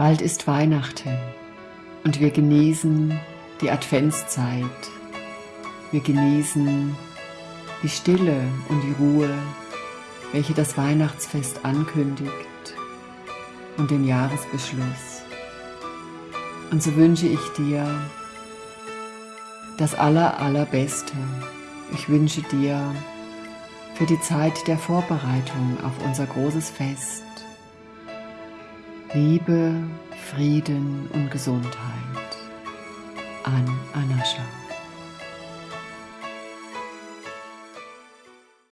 Bald ist Weihnachten und wir genießen die Adventszeit. Wir genießen die Stille und die Ruhe, welche das Weihnachtsfest ankündigt und den Jahresbeschluss. Und so wünsche ich dir das aller, allerbeste. Ich wünsche dir für die Zeit der Vorbereitung auf unser großes Fest Liebe, Frieden und Gesundheit an Anascha.